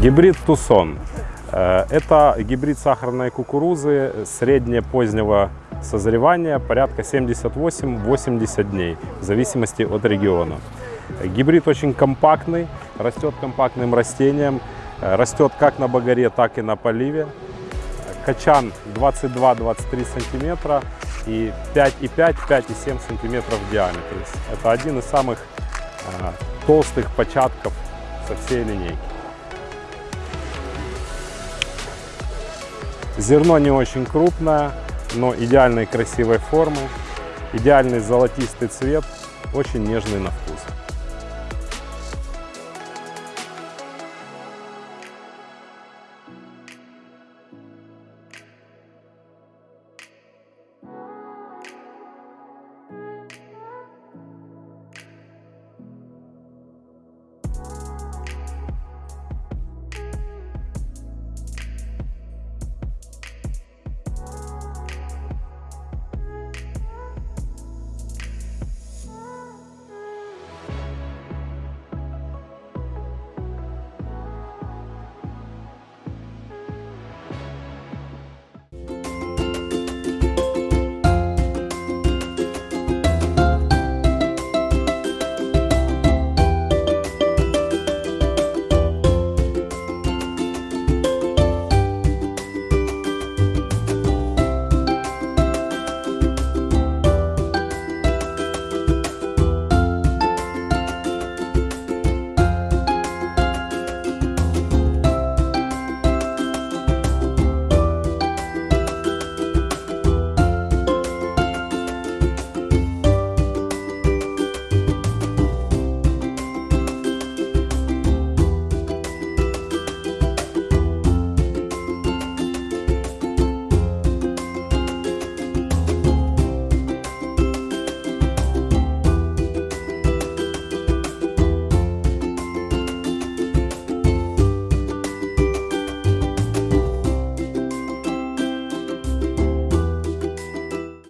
Гибрид Тусон. Э, Это гибрид сахарной кукурузы средне-позднего созревания, порядка 78-80 дней, в зависимости от региона. Гибрид очень компактный, растет компактным растением, э, растет как на багаре, так и на поливе. Качан 22-23 сантиметра и 5,5-5,7 сантиметров в диаметре. Это один из самых э, толстых початков со всей линейки. Зерно не очень крупное, но идеальной красивой формы, идеальный золотистый цвет, очень нежный на вкус.